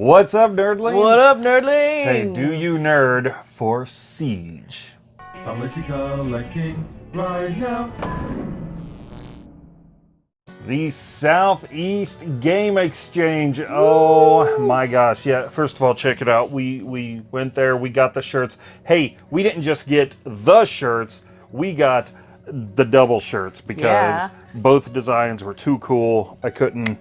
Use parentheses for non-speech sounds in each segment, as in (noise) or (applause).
What's up, nerdlings? What up, nerdlings? Hey, do you nerd for Siege? How is he collecting right now? The Southeast Game Exchange. Oh my gosh. Yeah, first of all, check it out. We we went there, we got the shirts. Hey, we didn't just get the shirts, we got the double shirts because Yeah. both designs were too cool. I couldn't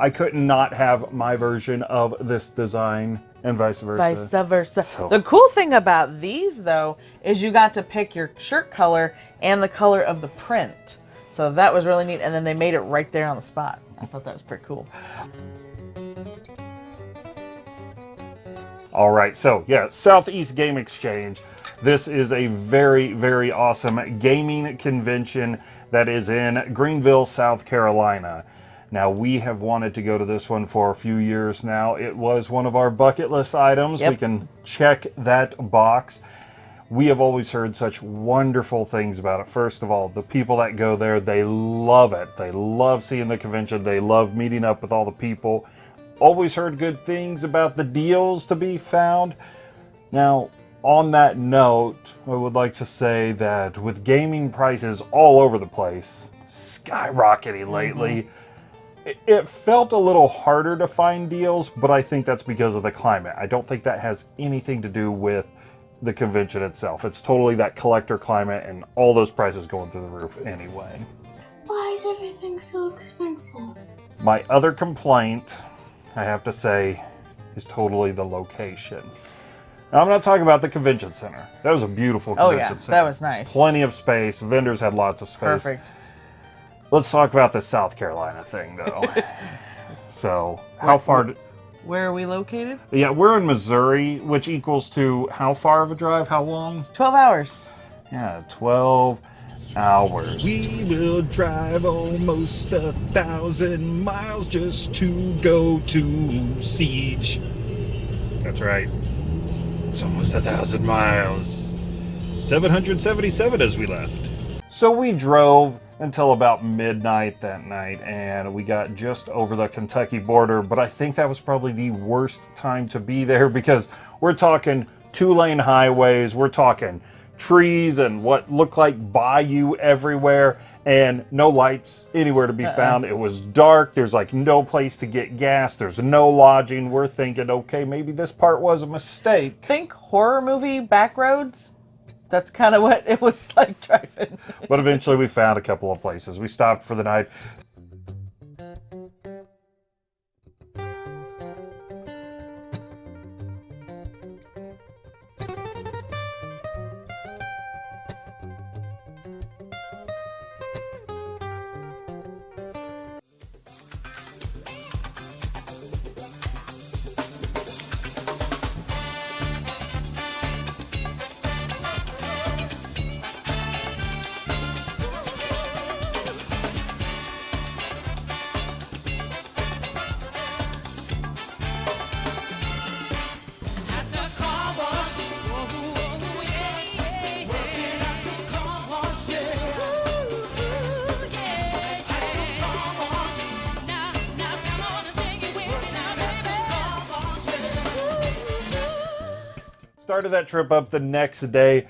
I couldn't not have my version of this design and vice versa. Vice versa. So- The cool thing about these, though, is you got to pick your shirt color and the color of the print. So that was really neat. And then they made it right there on the spot. I thought that was pretty cool. All right, so yeah, Southeast Game Exchange. This is a very, very awesome gaming convention that is in Greenville, South Carolina. Now, we have wanted to go to this one for a few years now. It was one of our bucket list items. We can check that box. We have always heard such wonderful things about it. First of all, the people that go there, they love it. They love seeing the convention. They love meeting up with all the people. Always heard good things about the deals to be found. Now, on that note, I would like to say that with gaming prices all over the place, skyrocketing mm-hmm. lately, it, it felt a little harder to find deals, but I think that's because of the climate. I don't think that has anything to do with the convention itself. It's totally that collector climate and all those prices going through the roof anyway. Why is everything so expensive? My other complaint, I have to say, is totally the location. Now, I'm not talking about the convention center. That was a beautiful oh, convention Oh, convention yeah. center. That was nice. Plenty of space. Vendors had lots of space. Perfect. Let's talk about the South Carolina thing, though. (laughs) so, how far? d Where are we located? yeah, we're in Missouri, which equals to how far of a drive? How long? 12 hours. Yeah, 12 hours. We will drive almost a thousand miles just to go to Siege. That's right. It's almost a thousand miles. 777 as we left. So we drove until about midnight that night and we got just over the Kentucky border, but I think that was probably the worst time to be there (laughs) because we're talking two lane highways, we're talking trees and what looked like bayou everywhere and no lights anywhere to be uh-uh. found. It was dark, there's like no place to get gas, there's no lodging. We're thinking, okay, maybe this part was a mistake. Think horror movie Backroads. That's kind of what it was like driving. But eventually we found a couple of places. We stopped for the night. That trip up the next day.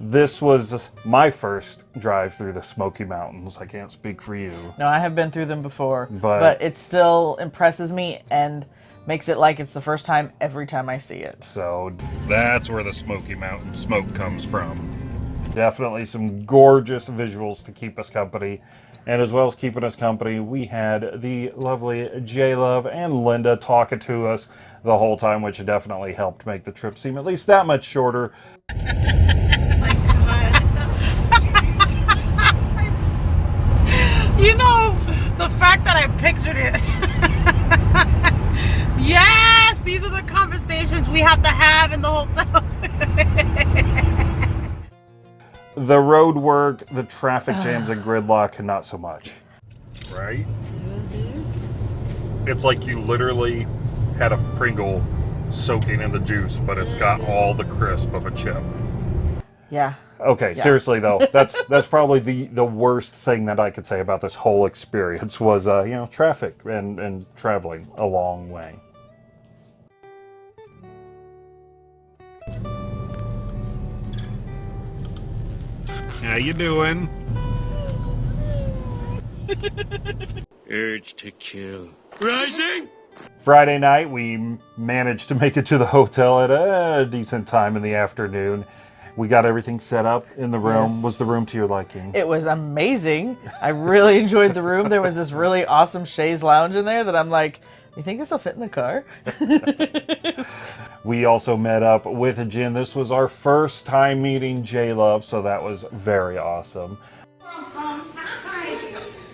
This was my first drive through the Smoky Mountains. I can't speak for you. No, I have been through them before, But- but, it still impresses me and makes it like it's the first time every time I see it. So That's where the Smoky Mountain smoke comes from. definitely some gorgeous visuals to keep us company. And as well as keeping us company, we had the lovely J Love and Linda talking to us the whole time, which definitely helped make the trip seem at least that much shorter. (laughs) You know, the fact that I pictured it. (laughs) yes, these are the conversations we have to have in the hotel. (laughs) The road work, the traffic jams and gridlock, and not so much. Right? Mm -hmm. It's like you literally had a Pringle soaking in the juice, but it's got all the crisp of a chip. Yeah. Okay, seriously though, (laughs) that's that's probably the the worst thing that I could say about this whole experience was uh, you know traffic and and traveling a long way. How you doing? Urge to kill. Rising? Friday night, we managed to make it to the hotel at a decent time in the afternoon. We got everything set up in the room. Yes. Was the room to your liking? It was amazing. I really enjoyed the room. There was this really awesome chaise lounge in there that I'm like, you think this will fit in the car? (laughs) We also met up with Jen. This was our first time meeting J Love, so that was very awesome.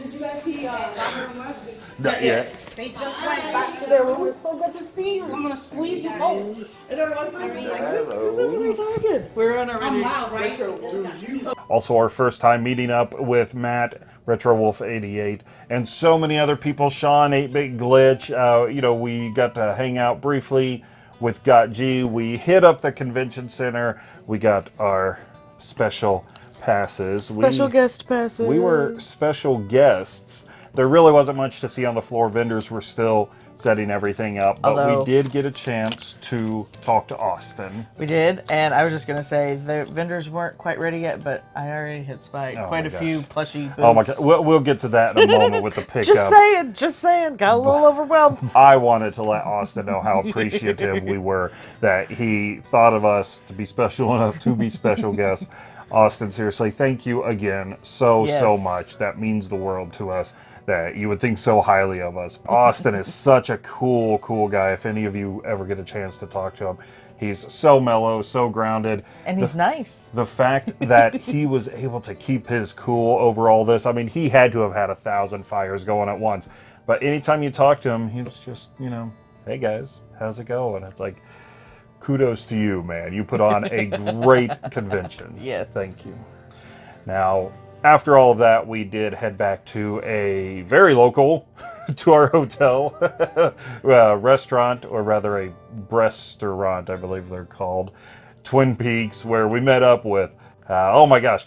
Did you guys see uh, Robert and Lev? Not yet. They just went back to their room. It's so good to see you. I'm gonna squeeze you both. And everyone's like, who's over there talking? We're on our I'm loud, right? Also, our first time meeting up with Matt, Retro Wolf 88, and so many other people. Sean, 8 Bit Glitch. Uh, you know, we got to hang out briefly with Got G. We hit up the convention center. We got our special passes. Special we, guest passes. We were special guests. There really wasn't much to see on the floor. Vendors were still setting everything up, but Although- we did get a chance to talk to Austin. We did, and I was just gonna say the vendors weren't quite ready yet, but I already hit spy Oh quite a gosh. few plushy booths. Oh my god, we'll, we'll get to that in a moment with the (laughs) pickups. Just saying, just saying, got a little overwhelmed. (laughs) I wanted to let Austin know how appreciative we (laughs) were that he thought of us to be special enough to be special guests. Austin, seriously, thank you again so, so much. That means the world to us that you would think so highly of us. Austin is such a cool, cool guy. If any of you ever get a chance to talk to him, he's so mellow, so grounded. And The he's nice. the fact that he (laughs) was able to keep his cool over all this, I mean, he had to have had a thousand fires going at once. But anytime you talk to him, he was just, you know, hey guys, how's it going? It's like, kudos to you, man. You put on a (laughs) great convention. Yes. Thank you. Now, after all of that, we did head back to a very local (laughs) to our hotel (laughs) uh, restaurant, or rather a restaurant, I believe they're called, Twin Peaks, where we met up with, uh, oh my gosh,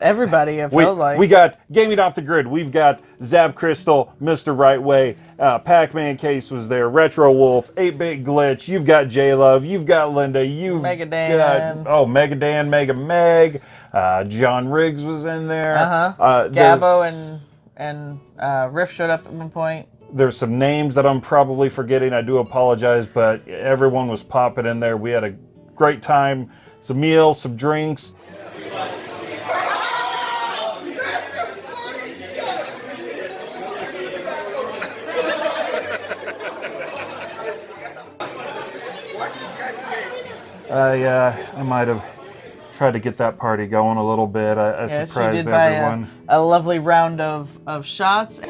Everybody, I we, felt like. we got Gaming Off the Grid. We've got Zab Crystal, Mr. Right Way, uh, Pac Man Case was there, Retro Wolf, 8 Bit Glitch. You've got J Love. You've got Linda. You've Mega Dan. got oh Mega Dan, Mega Meg. Uh, John Riggs was in there. Uh-huh. Uh, Gabo and and uh, Riff showed up at one point. there's some names that I'm probably forgetting. I do apologize, but everyone was popping in there. We had a great time. Some meals, some drinks. I uh, I might have tried to get that party going a little bit. I, I surprised buy a, everyone. a lovely round of, of shots.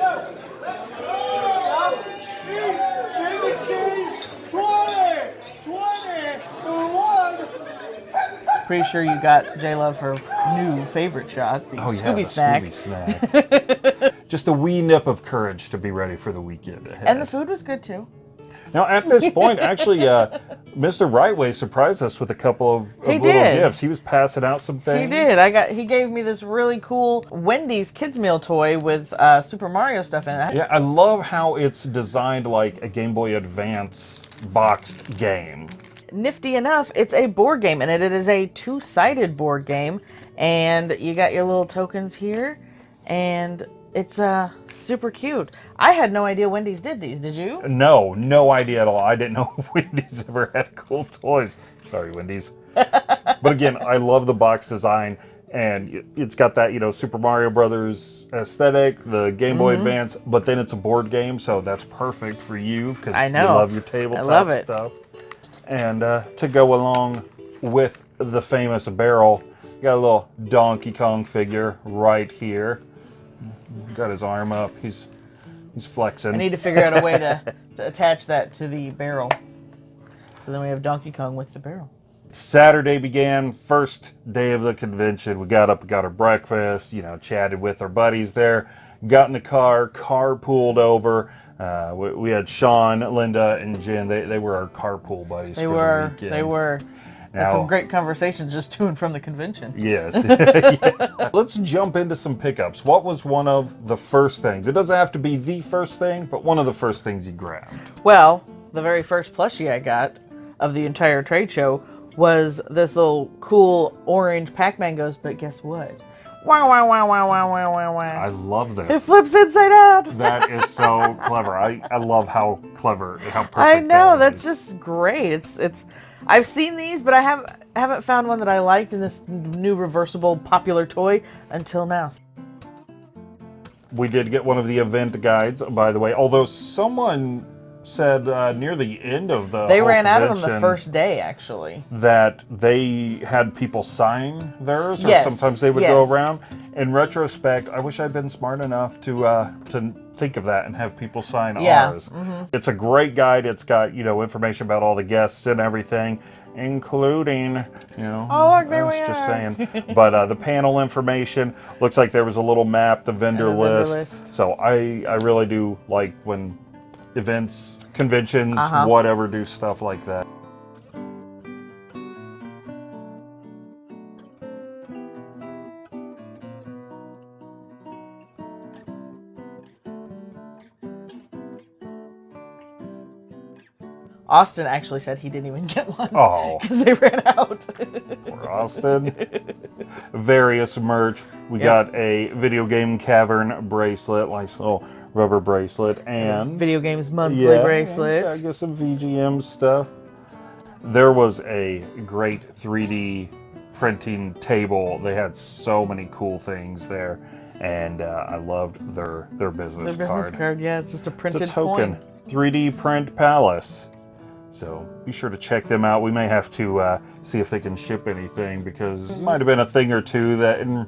Pretty sure you got J Love her new favorite shot, the Oh yeah, Scooby the snack. Scooby snack. Just a wee nip of courage to be ready for the weekend ahead. And the food was good too. now, at this point, actually, uh, Mr. Rightway surprised us with a couple of, of He little did. gifts. He was passing out some things. He did. I got. He gave me this really cool Wendy's kids meal toy with uh, Super Mario stuff in it. Yeah, I love how it's designed like a Game Boy Advance boxed game. Nifty enough, it's a board game, and it is a two-sided board game. And you got your little tokens here, and it's uh super cute. I had no idea Wendy's did these. Did you? No, no idea at all. I didn't know (laughs) Wendy's ever had cool toys. Sorry, Wendy's. (laughs) but again, I love the box design, and it- it's got that you know Super Mario Brothers aesthetic, the Game Boy Mm-hmm. Advance, but then it's a board game, so that's perfect for you because I you love your tabletop love it. stuff. And uh, to go along with the famous barrel, got a little Donkey Kong figure right here. Got his arm up. He's he's flexing. I need to figure out a way to, (laughs) to attach that to the barrel. So then we have Donkey Kong with the barrel. Saturday began, first day of the convention. We got up, got our breakfast, you know, chatted with our buddies there, got in the car, car pulled over. Uh, we, we had Sean, Linda, and Jen. They, they were our carpool buddies They were. the weekend. They were. Had Now- some great conversations just to and from the convention. Yes. Yeah. (laughs) (laughs) Let's jump into some pickups. What was one of the first things? It doesn't have to be the first thing, but one of the first things you grabbed. Well, the very first plushie I got of the entire trade show was this little cool orange Pac-Man goes, but guess what? Wow, wow, wow, wow, wow, wow, wow, I love It this. flips inside out. (laughs) That is so clever. I, I love how clever and how perfect. I know that that's is. just great. It's it's. I've seen these, but I have haven't found one that I liked in this new reversible popular toy until now. We did get one of the event guides, by the way. Although someone said uh, near the end of the They ran out of them the first day, actually. that they had people sign theirs, or Yes, sometimes they would go around. In retrospect, I wish I'd been smart enough to uh, to think of that and have people sign Yeah, ours. It's a great guide. It's got you know information about all the guests and everything, including you know. Oh, look, there I was we just are. saying. (laughs) but uh, the panel information looks like there was a little map, the vendor, a vendor list. list. So I I really do like when events, conventions, Uh-huh. whatever do stuff like that. Austin actually said he didn't even get one Oh. (laughs) because they ran out. for Austin. Various merch. We Yep. got a video game cavern bracelet, nice little rubber bracelet, and Video games monthly yeah, bracelet. I guess some VGM stuff. There was a great 3D printing table. They had so many cool things there, and uh, I loved their their business, The business card. card, yeah, it's just a It's printed a token. coin. 3D print palace. So be sure to check them out. We may have to uh, see if they can ship anything because it might have been a thing or two that, in,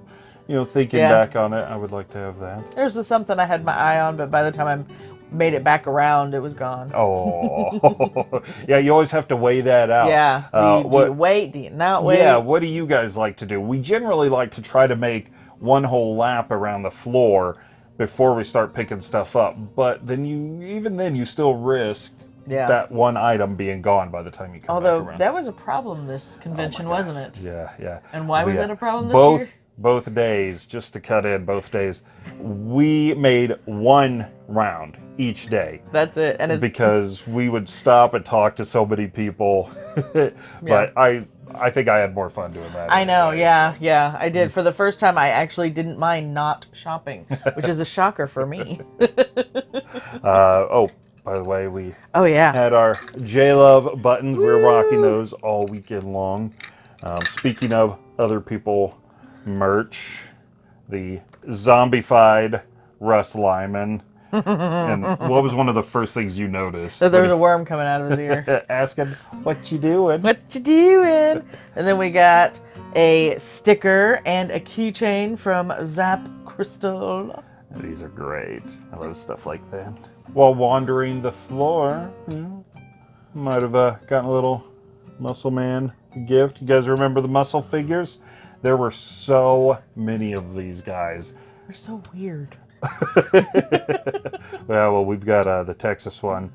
you know, thinking. Yeah. back on it, I would like to have that. There's something I had my eye on, but by the time I made it back around, it was gone. Oh, (laughs) yeah. You always have to weigh that out. Yeah. Do, Uh, you, do what- you wait? Do you not wait? Yeah. What do you guys like to do? We generally like to try to make one whole lap around the floor before we start picking stuff up. But then you, even then, you still risk Yeah. that one item being gone by the time you come Although back around. that was a problem this convention, wasn't it? Yeah, yeah. And why was We, uh, that a problem this both, year? Both days, just to cut in both days, we made one round each day That's it. And it's because we would stop and talk to so many people. (laughs) but I, I think I had more fun doing that. I know, yeah, yeah, I did. For the first time, I actually didn't mind not shopping, which is a (laughs) shocker for me. (laughs) Uh, oh, by the way, we oh yeah, had our J Love buttons. We were rocking those all weekend long. Um, speaking of other people merch, the zombified Russ Lyman. and what was one of the first things you noticed? so there was a worm coming out of his ear. (laughs) asking, "What you doing?" what you doing? And then we got a sticker and a keychain from Zap Crystal. These are great. I love stuff like that. While wandering the floor, you might have uh, gotten a little Muscle Man gift. You guys remember the muscle figures? There were so many of these guys. They're so weird. (laughs) Yeah, well, we've got uh, the Texas one,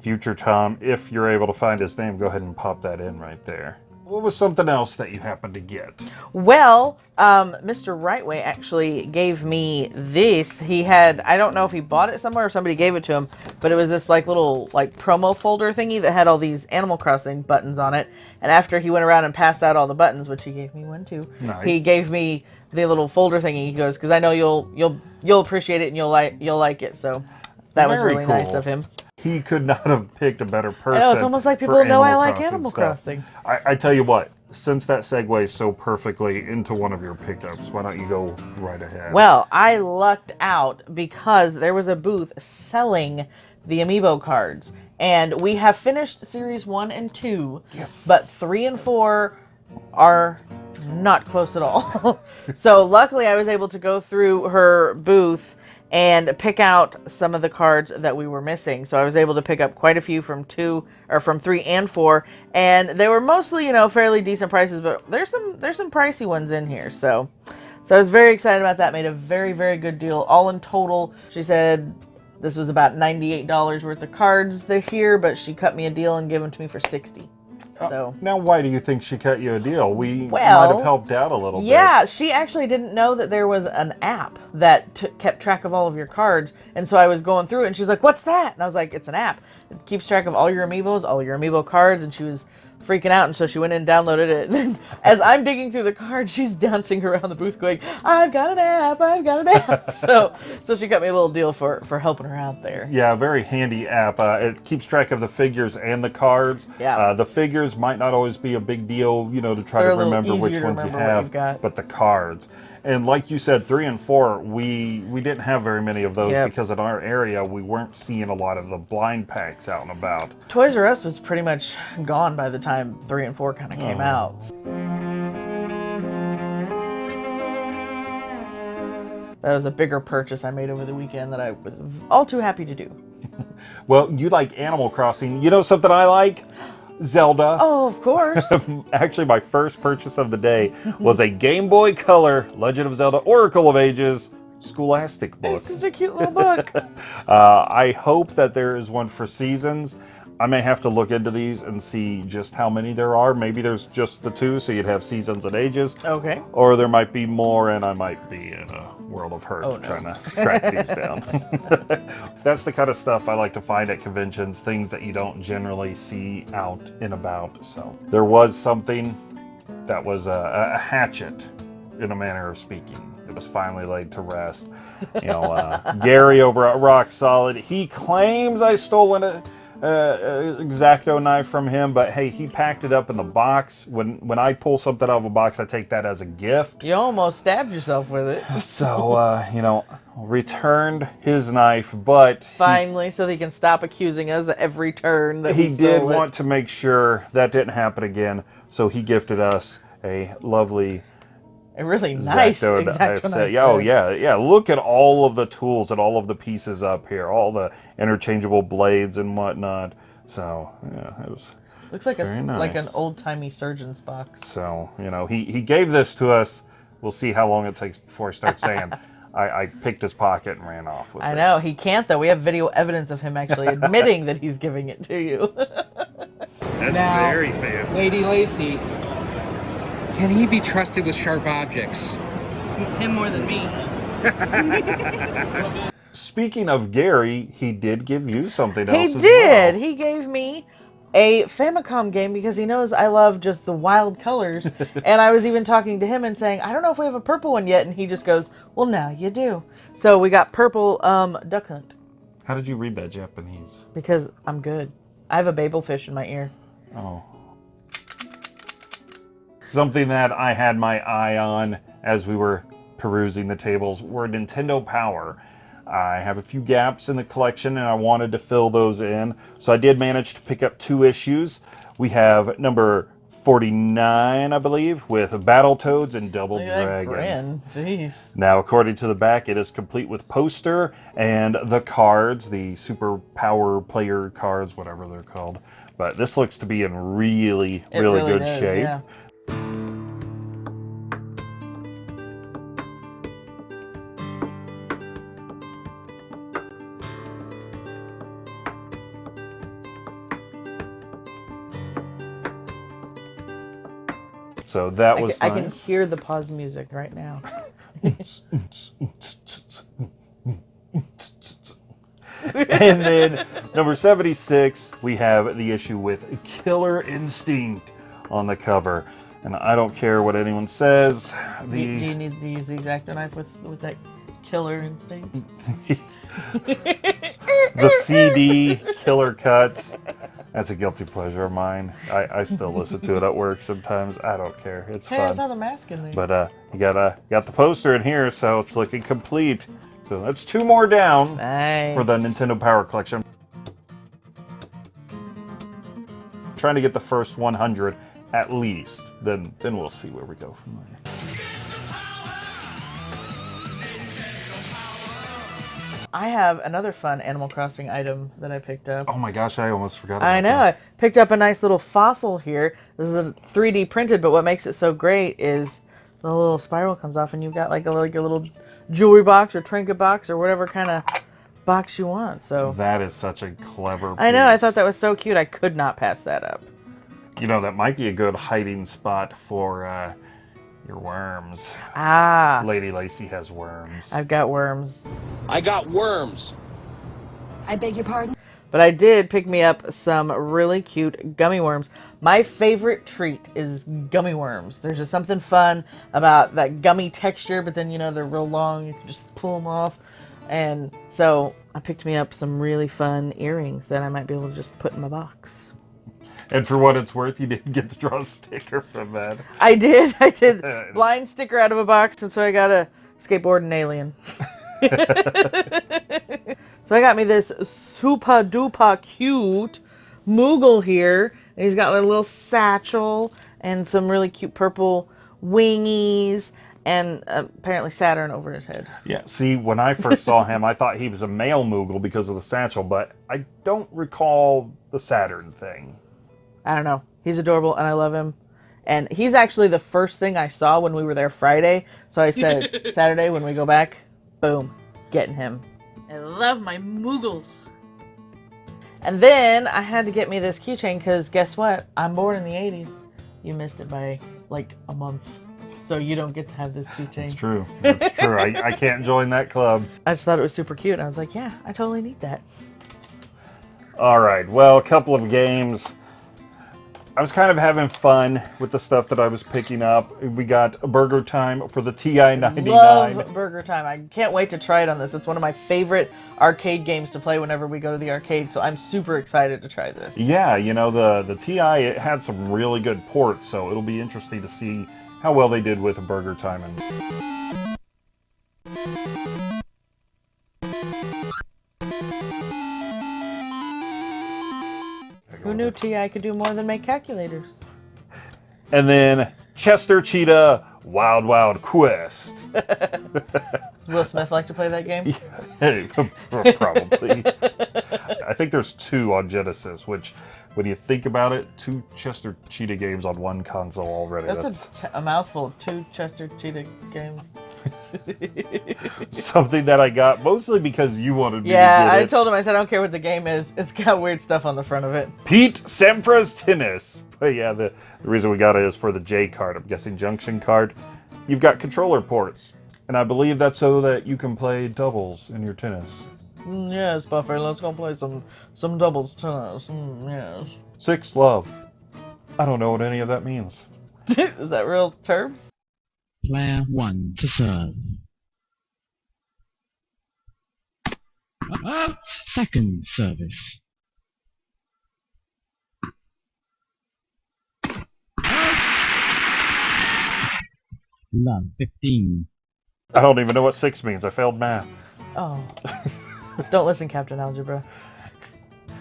Future Tom. If you're able to find his name, go ahead and pop that in right there. What was something else that you happened to get? Well, um, Mr. Rightway actually gave me this. He had, I don't know if he bought it somewhere or somebody gave it to him, but it was this like little like promo folder thingy that had all these Animal Crossing buttons on it. And after he went around and passed out all the buttons, which he gave me one too, he gave me the little folder thingy. He goes, "Because I know you'll you'll you'll appreciate it and you'll like you'll like it." So that was Very really nice of him. He could not (laughs) have picked a better oh, person. know, it's almost like people know I like Animal stuff. Crossing. I, I tell you what, since that segues so perfectly into one of your pickups, why don't you go right ahead? Well, I lucked out because there was a booth selling the amiibo cards. And we have finished series one and two. Yes. But three and four are not close at all. (laughs) so luckily I was able to go through her booth and pick out some of the cards that we were missing. So I was able to pick up quite a few from two or from three and four. And they were mostly, you know, fairly decent prices, but there's some there's some pricey ones in here. So so I was very excited about that. Made a very, very good deal. All in total, she said this was about $98 worth of cards here, but she cut me a deal and gave them to me for 60 So now, why do you think she cut you a deal? We might have helped out a little bit. yeah, she actually didn't know that there was an app that kept track of all of your cards. And so I was going through it and she's like, What's that? And I was like, It's an app. It keeps track of all your amiibos, all your amiibo cards. And she was freaking out, and so she went in and downloaded it. (laughs) And then, as I'm digging through the cards, she's dancing around the booth, going, "I've got an app, I've got an app." (laughs) so, so she got me a little deal for for helping her out there. Yeah, very handy app. Uh, it keeps track of the figures and the cards. Yeah. Uh, the figures might not always be a big deal, you know, to try They're to remember which ones you have. But the cards, and like you said, three and four, we we didn't have very many of those Yep. because in our area we weren't seeing a lot of the blind packs out and about. Toys R Us was pretty much gone by the time three and four kind of came Oh. out. That was a bigger purchase I made over the weekend that I was all too happy to do. (laughs) Well, you like Animal Crossing. You know something I like? (gasps) Zelda. Oh, of course. (laughs) Actually, my first purchase of the day was a Game Boy Color Legend of Zelda Oracle of Ages Scholastic book. this is a cute little book. (laughs) Uh, I hope that there is one for seasons. I may have to look into these and see just how many there are. Maybe there's just the two, so you'd have seasons and ages. Okay. Or there might be more, and I might be in a world of hurt Oh, no. trying to track these down. (laughs) That's the kind of stuff I like to find at conventions, things that you don't generally see out and about. So there was something that was a, a hatchet, in a manner of speaking. It was finally laid to rest. You know, uh, (laughs) Gary over at Rock Solid, he claims I stole an uh, uh, Exacto knife from him, but hey, he packed it up in the box. When when I pull something out of a box, I take that as a gift. You almost stabbed yourself with it. (laughs) So, uh, you know, returned his knife, but Finally, so that he can stop accusing us at every turn that he did want to make sure that didn't happen again. So he gifted us a lovely a really nice Exacto exacto knife knife. set. Yeah, oh yeah, yeah. Look at all of the tools and all of the pieces up here, all the interchangeable blades and whatnot. So yeah, it was. Looks like a s- like an old timey surgeon's box. So you know, he he gave this to us. We'll see how long it takes before he starts saying. (laughs) I, I picked his pocket and ran off with it. I this. know he can't though. We have video evidence of him actually (laughs) admitting that he's giving it to you. That's Now- very fancy. Lady Lacey, can he be trusted with sharp objects? Him more than me. Speaking of Gary, he did give you something else. he as did. well. He gave me a Famicom game because he knows I love just the wild colors. (laughs) and I was even talking to him and saying, I don't know if we have a purple one yet. And he just goes, Well, now you do. So we got purple um, Duck Hunt How did you read that Japanese? because I'm good. I have a Babel fish in my ear. Oh. Something that I had my eye on as we were perusing the tables were Nintendo Power. I have a few gaps in the collection and I wanted to fill those in. So I did manage to pick up two issues. We have number 49, I believe, with Battletoads and Double Look Dragon. Jeez. Now, according to the back, it is complete with poster and the cards, the super power player cards, whatever they're called. But this looks to be in really, It really, really good does, shape. yeah. So that I was can, I can hear the pause music right now. (laughs) and then number 76, we have the issue with Killer Instinct on the cover. And I don't care what anyone says. Do, you- do you need to use the exacto knife with, with that killer instinct? (laughs) the CD Killer Cuts. That's a guilty pleasure of mine. I, I still listen to it at work sometimes. I don't care. It's Hey, I fun. saw the mask in there. But uh, you got uh, got the poster in here, so it's looking complete. So that's two more down nice. for the Nintendo Power Collection. Trying to get the first 100 at least. Then then we'll see where we go from there. I have another fun Animal Crossing item that I picked up. Oh my gosh, I almost forgot. About I know. that. I picked up a nice little fossil here. This is a 3D printed, but what makes it so great is the little spiral comes off, and you've got like a like a little jewelry box or trinket box or whatever kind of box you want. So That is such a clever. I know. I thought that was so cute. I could not pass that up. You know that might be a good hiding spot for uh, your worms. Ah, Lady Lacey has worms. I've got worms. I got worms. I beg your pardon? But I did pick me up some really cute gummy worms. My favorite treat is gummy worms. There's just something fun about that gummy texture, but then you know they're real long. You can just pull them off. And so I picked me up some really fun earrings that I might be able to just put in my box. And for what it's worth, you didn't get to draw a sticker from that. I did. I did. (laughs) Blind sticker out of a box, and so I got a skateboard and alien. (laughs) so I got me this super duper cute Moogle here. And he's got a little satchel and some really cute purple wingies and uh, apparently Saturn over his head. Yeah, see, when I first saw him, I thought he was a male Moogle because of the satchel, but I don't recall the Saturn thing. I don't know. He's adorable and I love him. And he's actually the first thing I saw when we were there Friday. So I said, (laughs) Saturday when we go back, boom, getting him. I love my Moogles. And then I had to get me this keychain because guess what? I'm born in the 80s. You missed it by like a month. So you don't get to have this keychain. It's true. It's true. I, I can't join that club. I just thought it was super cute. And I was like, yeah, I totally need that. All right, well, a couple of games. I was kind of having fun with the stuff that I was picking up. We got Burger Time for the TI-99. Love Burger Time. I can't wait to try it on this. It's one of my favorite arcade games to play whenever we go to the arcade, so I'm super excited to try this. Yeah, you know, the, the TI, it had some really good ports, so it'll be interesting to see how well they did with Burger Time. And Who knew TI could do more than make calculators? And then Chester Cheetah Wild Wild Quest. (laughs) Will Smith like to play that game? (laughs) Hey, (laughs) Probably. I think there's two on Genesis, which, when you think about it, two Chester Cheetah games on one console already. That's, That's, a, a mouthful. Two Chester Cheetah games. (laughs) something that I got mostly because you wanted me Yeah, to I it. told him, I said, I don't care what the game is. It's got weird stuff on the front of it. Pete Sampras Tennis. But yeah, the, the reason we got it is for the J card. I'm guessing junction card. You've got controller ports. And I believe that's so that you can play doubles in your tennis. Mm, yes, Buffy, let's go play some some doubles tennis. Mm, yes. Six love. I don't know what any of that means. (laughs) is that real terms? Player 1 to serve. Uh, second service. Love 15. I don't even know what six means. I failed math. Oh. (laughs) don't listen, Captain Algebra.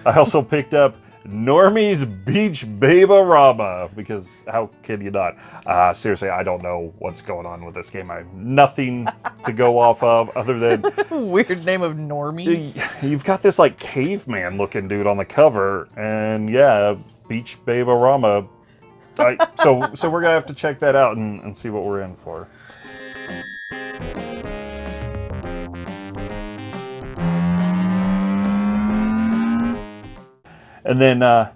I also picked up Normy's Beach Babe-O-Rama because how can you not? Uh, seriously, I don't know what's going on with this game. I have nothing to go (laughs) off of other than (laughs) Weird name of normies. you've got this like caveman looking dude on the cover, and yeah, Beach Babe-O-Rama. I, so so we're gonna have to check that out and, and see what we're in for. And then uh,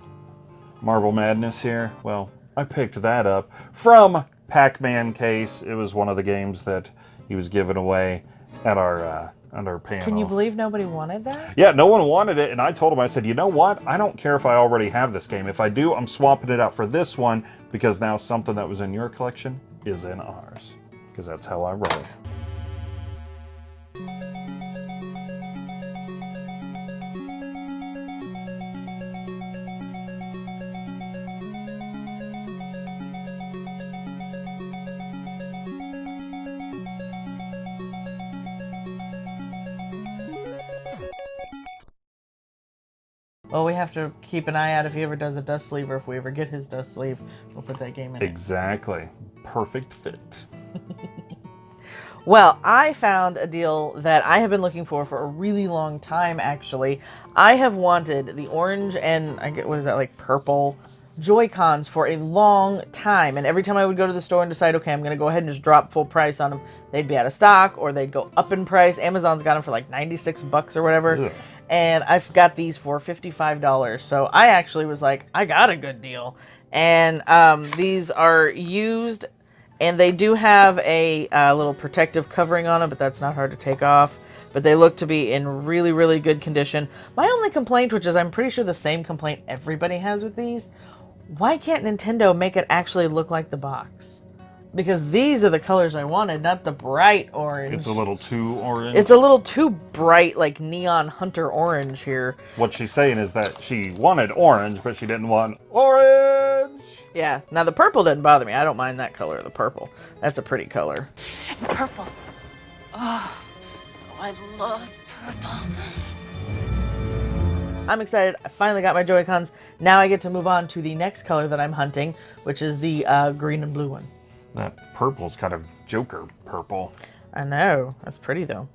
Marble Madness here. Well, I picked that up from Pac-Man case. It was one of the games that he was giving away at our uh, at our panel. Can you believe nobody wanted that? Yeah, no one wanted it, and I told him, I said, you know what? I don't care if I already have this game. If I do, I'm swapping it out for this one because now something that was in your collection is in ours. Because that's how I roll. Well, we have to keep an eye out if he ever does a dust sleeve or if we ever get his dust sleeve. We'll put that game in it. Exactly. Perfect fit. (laughs) Well, I found a deal that I have been looking for for a really long time, actually. I have wanted the orange and, I get, what is that, like purple Joy-Cons for a long time. And every time I would go to the store and decide, okay, I'm going to go ahead and just drop full price on them, they'd be out of stock or they'd go up in price. Amazon's got them for like 96 bucks or whatever. Ugh. And I've got these for $55. So I actually was like, I got a good deal. And um, these are used and they do have a uh, little protective covering on them, but that's not hard to take off. but they look to be in really, really good condition. My only complaint, which is I'm pretty sure the same complaint everybody has with these, why can't Nintendo make it actually look like the box? Because these are the colors I wanted, not the bright orange. It's a little too orange. It's a little too bright, like neon hunter orange here. what she's saying is that she wanted orange, but she didn't want orange. Yeah, now the purple doesn't bother me. I don't mind that color, the purple. That's a pretty color. Purple. Oh, I love purple. I'm excited. I finally got my Joy-Cons. Now I get to move on to the next color that I'm hunting, which is the uh, green and blue one. That purple's kind of Joker purple. I know. That's pretty though.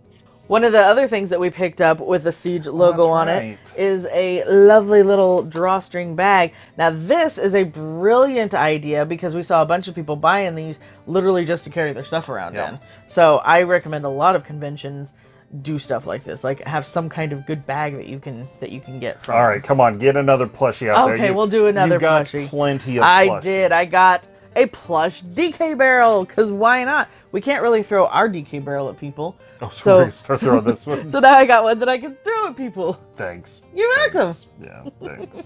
One of the other things that we picked up with the Siege oh, logo Oh, on it right. is a lovely little drawstring bag. Now this is a brilliant idea because we saw a bunch of people buying these literally just to carry their stuff around Yeah. in. So I recommend a lot of conventions do stuff like this, like have some kind of good bag that you can that you can get from. All right, come on, get another plushie out there. Okay, we'll do another you got plushie. Plenty of. I plushies. did. I got a plush DK barrel because why not? We can't really throw our DK barrel at people. Oh, so, gonna (laughs) start throwing this one. So now I got one that I can throw at people. Thanks. You're welcome. Thanks. Yeah, thanks.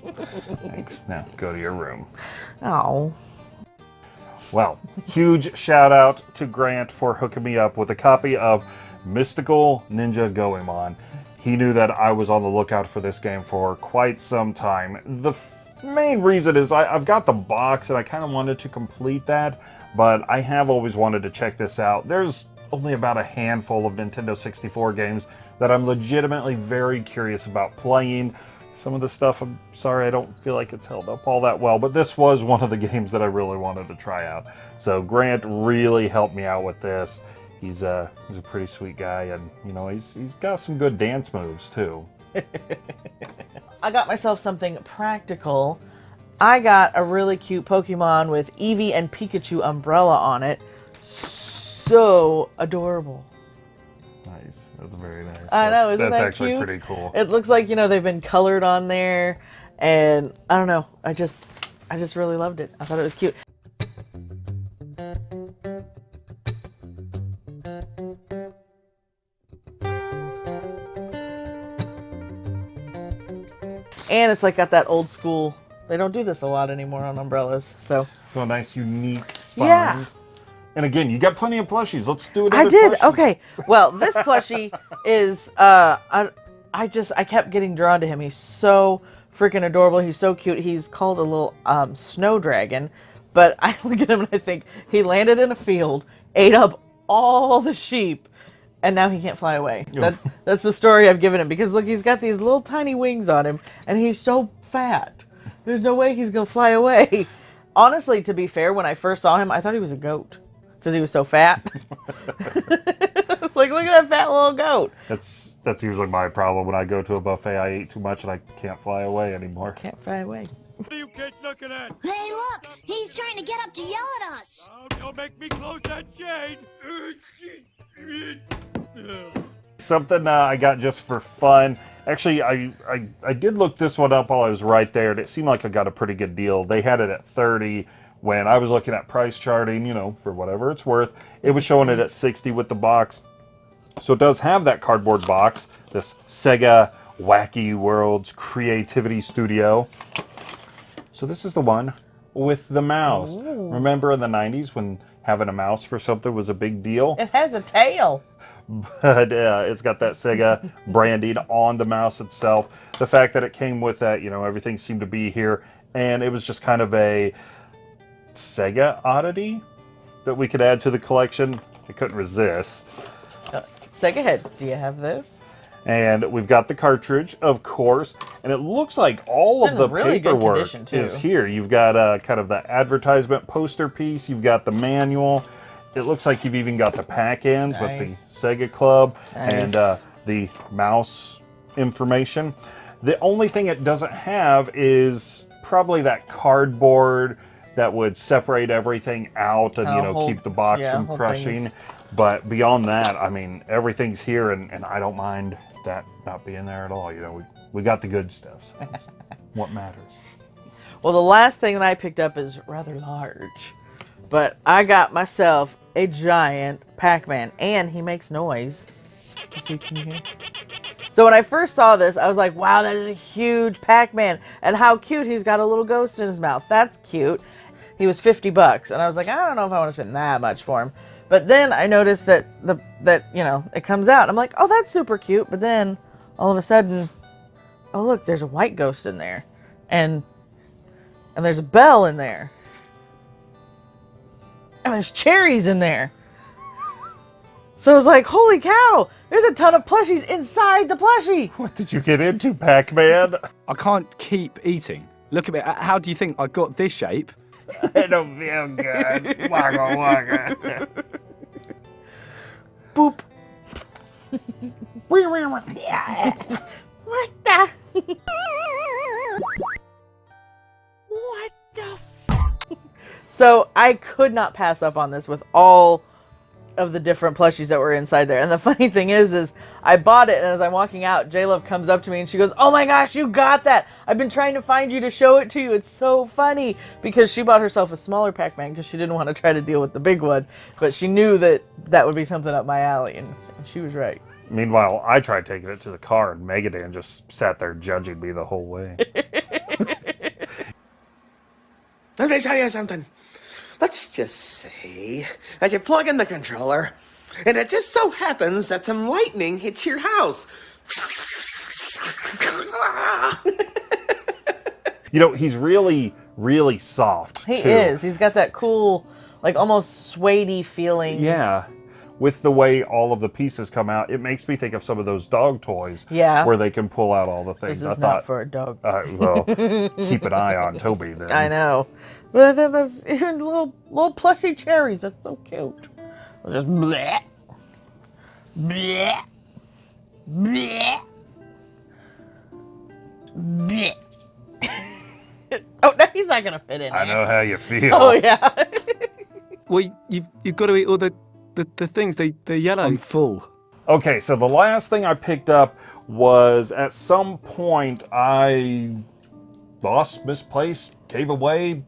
thanks. Now go to your room. Oh. Well, huge shout out to Grant for hooking me up with a copy of Mystical Ninja Goemon. He knew that I was on the lookout for this game for quite some time. The main reason is I, I've got the box and I kind of wanted to complete that, but I have always wanted to check this out. There's only about a handful of Nintendo 64 games that I'm legitimately very curious about playing. Some of the stuff, I'm sorry, I don't feel like it's held up all that well, but this was one of the (laughs) games that I really wanted to try out. So Grant really helped me out with this. He's a he's a pretty sweet guy, and you know he's he's got some good dance moves too. I got myself something practical. I got a really cute Pokemon with Eevee and Pikachu umbrella on it. So adorable. Nice, that's very nice. I know, That's- isn't that's that actually cute? pretty cool. It looks like, you know, they've been colored on there and I don't know. I just I just really loved it. I thought it was cute. And it's like got that old school. They don't do this a lot anymore on umbrellas. So So a nice, unique find. Yeah. And again, you got plenty of plushies. Let's do another I did. plushie. Okay. Well, this plushie (laughs) is uh I, I just I kept getting drawn to him. He's so freaking adorable. He's so cute. He's called a little um snow dragon, but (laughs) I look at him and I think he landed in a field, ate up all the sheep, and now he can't fly away. That's that's the story I've given him because look, he's got these little tiny wings on him and he's so fat. There's no way he's going to fly away. (laughs) Honestly, to be fair, when I first saw him, I thought he was a goat because he was so fat. (laughs) it's like, look at that fat little goat. That's that's usually my problem when I go to a buffet. I eat too much and I can't fly away anymore. Can't fly away. What are you kids looking at? Hey, look! He's trying to get up to yell at us! Oh, don't make me close that shade. Something uh, I got just for fun. Actually, I, I I did look this one up while I was right there, and it seemed like I got a pretty good deal. They had it at 30 when I was looking at price charting, you know, for whatever it's worth. It was showing it at 60 with the box. So it does have that cardboard box, this Sega Wacky Worlds Creativity Studio. So this is the one with the mouse. Remember in the 90s when having a mouse for something was a big deal? It has a tail. but uh, it's got that Sega (laughs) branding on the mouse itself. The fact that it came with that, you know, everything seemed to be here, and it was just kind of a Sega oddity that we could add to the collection. I couldn't resist. Sega head. Do you have this? And we've got the cartridge, of course, and it looks like all of the really paperwork is here. You've got uh, kind of the advertisement poster piece, you've got the manual. It looks like you've even got the pack-ins with the Sega Club Nice. and uh, the mouse information. The only thing it doesn't have is probably that cardboard that would separate everything out and you Oh, know keep the box yeah, from crushing. things. But beyond that, I mean, everything's here, and, and I don't mind that not being there at all. You know, we, we got the good stuff. So that's (laughs) what matters. Well, the last thing that I picked up is rather large, but I got myself a giant Pac-Man, and he makes noise. Let's can you hear? So when I first saw this, I was like, wow, that is a huge Pac-Man. And how cute, he's got a little ghost in his mouth. That's cute. He was 50 bucks. And I was like, I don't know if I want to spend that much for him. But then I noticed that the that, you know, it comes out. I'm like, oh, that's super cute. But then all of a sudden, oh look, there's a white ghost in there. And and there's a bell in there. And there's cherries in there. So I was like, holy cow, there's a ton of plushies inside the plushie. (laughs) What did you get into, Pac-Man? I can't keep eating. Look at me. Uh, how do you think I got this shape? (laughs) I don't feel good. Wagga wagga. Boop. (laughs) what the? what the f- (laughs) So I could not pass up on this with all of the different plushies that were inside there. And the (laughs) funny thing is, is I bought it, and as I'm walking out, J Love comes up to me and she goes, "Oh my gosh, you got that! I've been trying to find you to show it to you. It's so funny because she bought herself a smaller Pac-Man because she didn't want to try to deal with the big one, but she knew that that would be something up my alley, and, and she was right. Meanwhile, I tried taking it to the car, and Megadan just sat there judging me the whole way. (laughs) Let me tell you something. Let's just say that you plug in the controller, and it just so happens that some lightning hits your house. (laughs) you know, he's really, really soft. He too. is. He's got that cool, like almost suede feeling. Yeah. With the way all of the pieces come out, it makes me think of some of those dog toys. Yeah. Where they can pull out all the things. This is I not for a dog. Uh, well, keep an eye on (laughs) Toby then. I know. But I think there's even little little plushy cherries. That's so cute. I'll just bleh. Bleh. Bleh. Bleh. (laughs) oh, no, he's not gonna fit in. I there. know how you feel. Oh yeah. (laughs) Well, you've, you've got to eat all the, the, the things. They, they're yellow. I'm full. Okay, so the last thing I picked up was at some point I lost, misplaced, gave away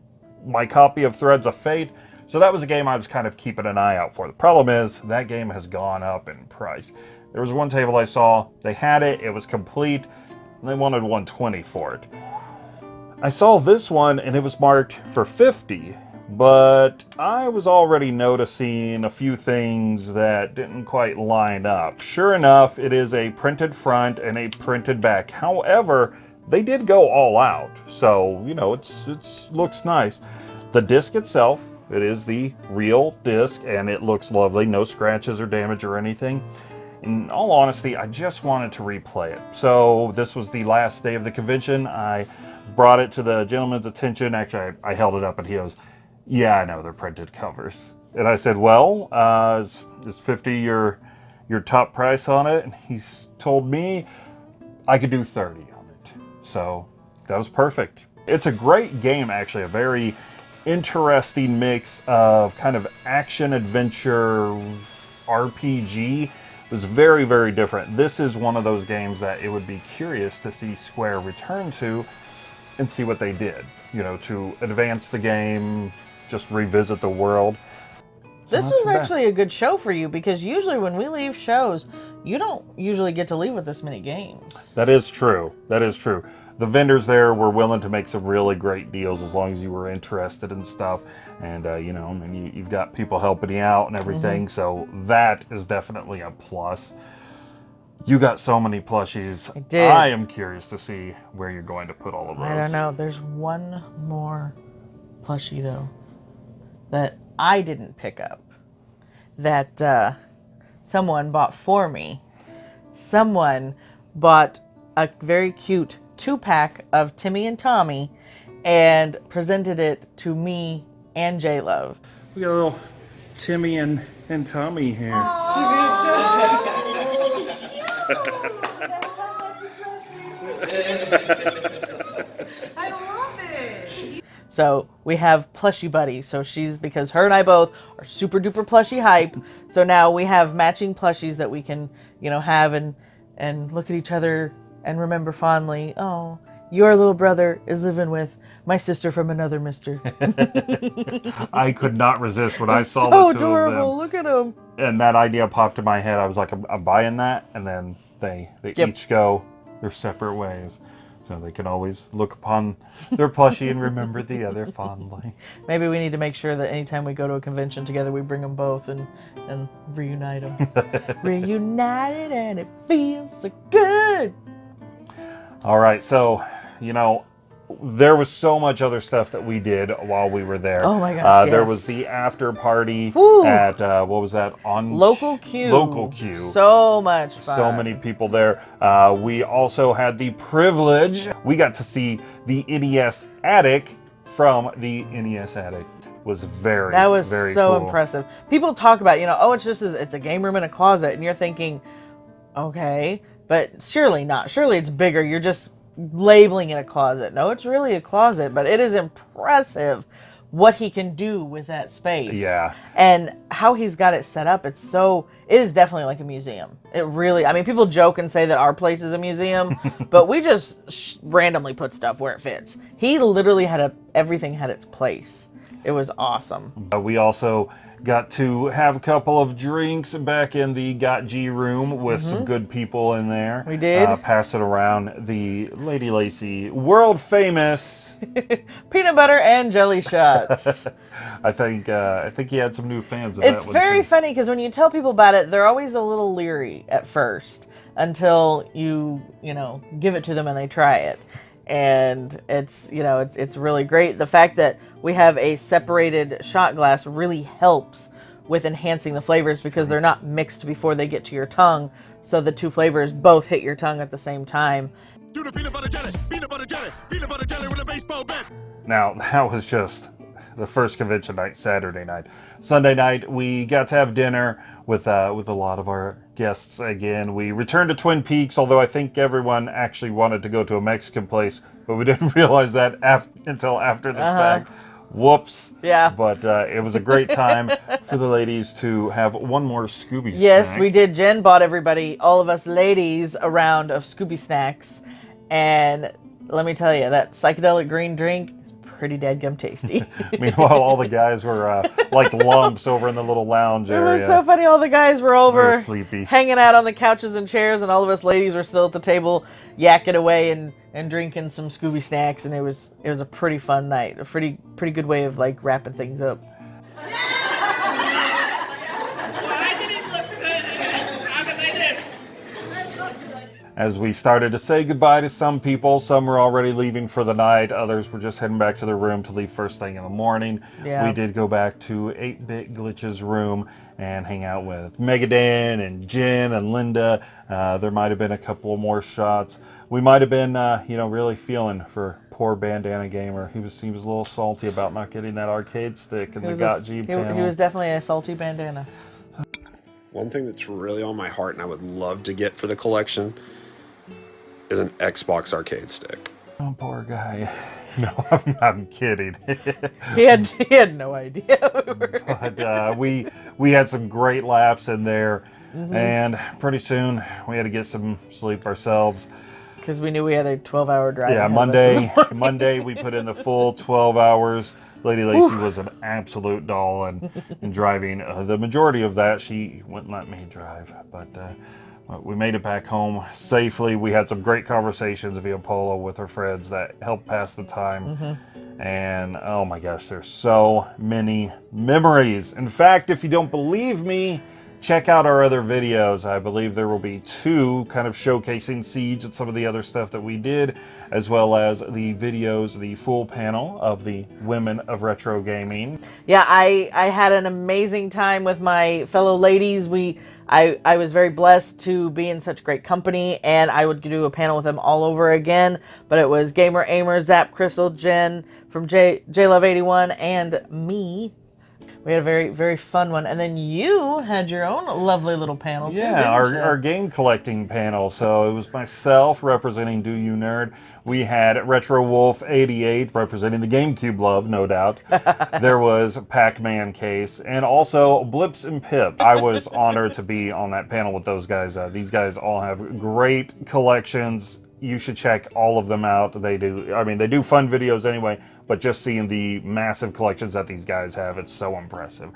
my copy of Threads of Fate. So that was a game I was kind of keeping an eye out for. The problem is that game has gone up in price. There was one table I saw, they had it, it was complete, and they wanted 120 for it. I saw this one and it was marked for 50, but I was already noticing a few things that didn't quite line up. Sure enough, it is a printed front and a printed back. However, they did go all out, so you know it's it's looks nice. The disc itself, it is the real disc, and it looks lovely. No scratches or damage or anything. In all honesty, I just wanted to replay it. So this was the last day of the convention. I brought it to the gentleman's attention. Actually, I, I held it up and he goes, yeah, I know, they're printed covers. And I said, well, uh, is, is 50 your, your top price on it? And he's told me I could do 30 on it. So that was perfect. It's a great game, actually, a very interesting mix of kind of action adventure RPG. It was very, very different. This is one of those games that it would be curious to see Square return to and see what they did, you know, to advance the game, just revisit the world. So This was too bad. actually a good show for you because usually when we leave shows, you don't usually get to leave with this many games. That is true. That is true. The vendors there were willing to make some really great deals as long as you were interested in stuff. And, uh, you know, and you, you've got people helping you out and everything. Mhm. So that is definitely a plus. You got so many plushies. I did. I am curious to see where you're going to put all of those. I don't know. There's one more plushie though that I didn't pick up that uh, someone bought for me. Someone bought a very cute two pack of Timmy and Tommy and presented it to me and J Love. We got a little Timmy and, and Tommy here. I love it. So we have plushie buddies. So she's because her and I both are super duper plushie hype. So now we have matching plushies that we can, you know, have and and look at each other and remember fondly. Oh, your little brother is living with My sister from another mister. (laughs) I could not resist when I saw so the two adorable. Look at him. them, and that idea popped in my head. I was like, I'm, I'm buying that, and then they they Yep. each go their separate ways, so they can always look upon their plushie and remember the other (laughs) fondly. Maybe we need to make sure that anytime we go to a convention together, we bring them both and and reunite them. (laughs) Reunited, and it feels so good. All right, so you know, there was so much other stuff that we did while we were there. Oh my gosh, Uh, There was the after party Woo. at uh, what was that on Local Q. Local Q. So much fun. So many people there. Uh, we also had the privilege. We got to see the NES attic from the NES attic. Was very That was very so cool. impressive. People talk about, you know, oh, it's just a, it's a game room in a closet, and you're thinking, okay, but surely not. Surely it's bigger. You're just labeling it a closet. No, it's really a closet, but it is impressive what he can do with that space. Yeah. And how he's got it set up. It's so it is definitely like a museum. It really I mean people joke and say that our place is a museum, (laughs) but we just sh- randomly put stuff where it fits. He literally had a everything had its place. It was awesome. Uh, we also got to have a couple of drinks back in the Got G room with some Mhm. good people in there. We did. Uh, it around the Lady Lacy world famous. (laughs) Peanut butter and jelly shots. (laughs) I think uh, I think he had some new fans of it's that one very too. funny because when you tell people about it, they're always a little leery at first until you, you know, give it to them and they try it. And it's, you know, it's it's really great. The fact that we have a separated shot glass really helps with enhancing the flavors because they're not mixed before they get to your tongue, so the two flavors both hit your tongue at the same time. Do the peanut butter jelly, peanut butter jelly, peanut butter jelly with a baseball bat. Now, (laughs) that was just the first convention night, Saturday night. Sunday night, we got to have dinner with uh, with a lot of our guests again. We returned to Twin Peaks, although I think everyone actually wanted to go to a Mexican place, but we (laughs) didn't realize that af- until after the Uh-huh. fact. Whoops. Yeah. But uh, it was a great time for the ladies to have one more Scooby Yes, snack. we did. Jen bought everybody, all of us ladies, a round of Scooby snacks, and let me tell you, that psychedelic green drink pretty dadgum tasty. (laughs) (laughs) Meanwhile, all the guys were uh, like lumps over in the little lounge (laughs) It area. was so funny. All the guys were over, Very sleepy. hanging out on the couches and chairs, and all of us ladies were still at the table, yakking away and, and drinking some Scooby snacks. And it was it was a pretty fun night. A pretty pretty good way of like wrapping things up. As we started to say goodbye to some people, some were already leaving for the night, others were just heading back to their room to leave first thing in the morning. Yeah. We did go back to 8-Bit Glitch's room and hang out with Megadan and Jen and Linda. Uh, there might have been a couple more shots. We might have been, uh, you know, really feeling for poor Bandana Gamer. He was he was a little salty about not getting that arcade stick and the was, Got a, G he, panel. he was definitely a salty bandana. One thing that's really on my heart and I would love to get for the collection is an Xbox arcade stick. Oh, poor guy. (laughs) No, I'm, I'm kidding. (laughs) He had he had no idea. (laughs) but uh, we we had some great laughs in there, Mhm. and pretty soon we had to get some sleep ourselves. Because we knew we had a 12 hour drive. yeah, ahead of us in the Monday. Monday we put in the full 12 hours. Lady Lacy Whew. was an absolute doll and, and driving. Uh, the majority of that she wouldn't let me drive, but. Uh, but we made it back home safely. We had some great conversations via Polo with her friends that helped pass the time. Mhm. And oh my gosh, there's so many memories. In fact, if you don't believe me, check out our other videos. I believe there will be two kind of showcasing Siege and some of the other stuff that we did, as well as the videos, the full panel of the Women of Retro Gaming. Yeah, I I had an amazing time with my fellow ladies. We I I was very blessed to be in such great company, and I would do a panel with them all over again. But it was Gamer Aimer, Zap Crystal, Jen from J J Love eighty one, and me. We had a very very fun one, and then you had your own lovely little panel too. Yeah, didn't our, our game collecting panel. So it was myself representing Do You Nerd. We had Retro Wolf 88 representing the GameCube love, no doubt. (laughs) there was Pac-Man Case and also Blips and Pip. I was (laughs) honored to be on that panel with those guys. Uh, these guys all have great collections. You should check all of them out. They do, I mean, they do fun videos anyway, but just seeing the massive collections that these guys have, it's so impressive.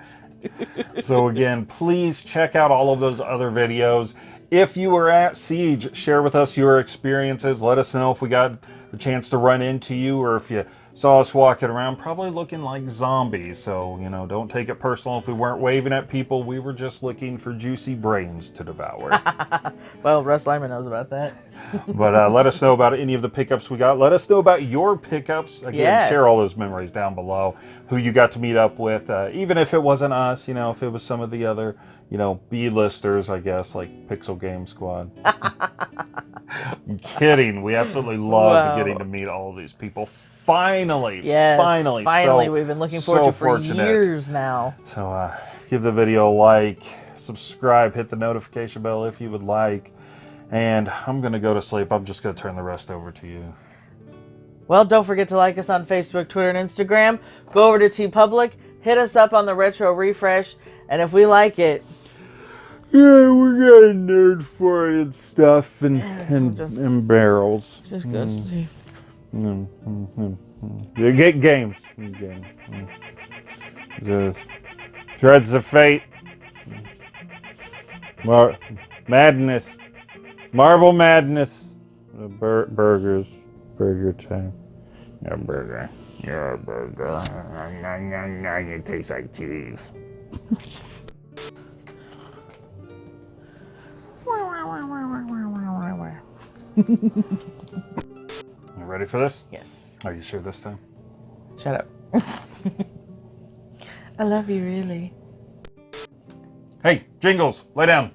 (laughs) so again, please check out all of those other videos. If you were at Siege, share with us your experiences. Let us know if we got the chance to run into you or if you saw us walking around probably looking like zombies. So, you know, don't take it personal if we weren't waving at people. We were just looking for juicy brains to devour. (laughs) well, Russ Lyman knows about that. (laughs) but uh, let us know about any of the pickups we got. Let us know about your pickups. Again, Yes. share all those memories down below. Who you got to meet up with, uh, even if it wasn't us, you know, if it was some of the other, you know, B-listers, I guess, like Pixel Game Squad. (laughs) I'm kidding. We absolutely loved getting to meet all these people. Finally, Yes. finally, Finally, so- we've been looking forward so to for fortunate. years now. So uh, give the video a like, subscribe, hit the notification bell if you would like. And I'm going to go to sleep. I'm just going to turn the rest over to you. Well, don't forget to like us on Facebook, Twitter, and Instagram. Go over to TeePublic, hit us up on the Retro Refresh, and if we like it, Yeah, we got nerd for it and stuff and, and, and barrels. just go Mm. sleep. Mm, mm, mm, mm. You get games. Games. Mm. The Threads of Fate. Mar- madness. Marble Madness. The bur- burgers. Burger time. Your burger. Your burger. (laughs) It tastes like cheese. (laughs) (laughs) You ready for this? Yes. Are you sure this time? Shut up. (laughs) I love you, really. Hey, Jingles, lay down.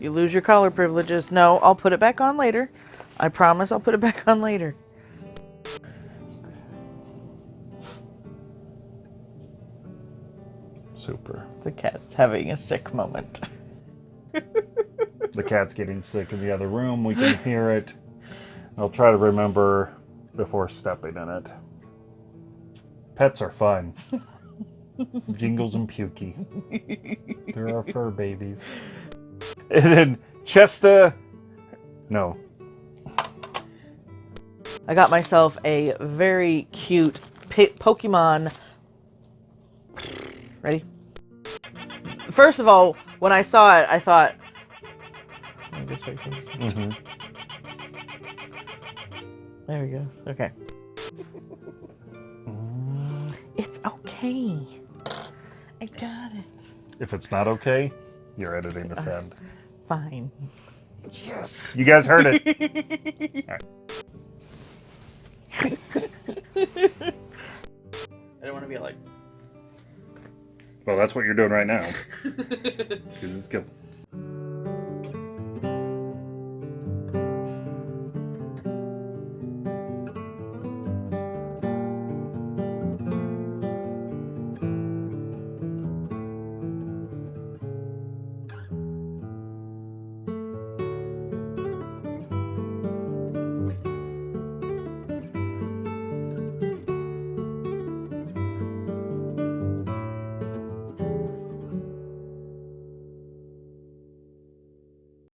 You lose your collar privileges. No, I'll put it back on later. I promise I'll put it (laughs) back on later. Super. The cat's having a sick moment. The cat's getting sick in the other room. We can hear it. I'll try to remember before stepping in it. Pets are fun. Jingles and Pukey. They're our fur babies. And then Chesta. No. I got myself a very cute Pokemon. Ready? First of all, when I saw it, I thought. Let me just wait for this. Mhm. There he goes. Okay. It's okay. I got it. If it's not okay, you're editing this end. Fine. Yes. You guys heard it. (laughs) All right. I don't want to be like. Well, that's what you're doing right now. (laughs) 'Cause it's good.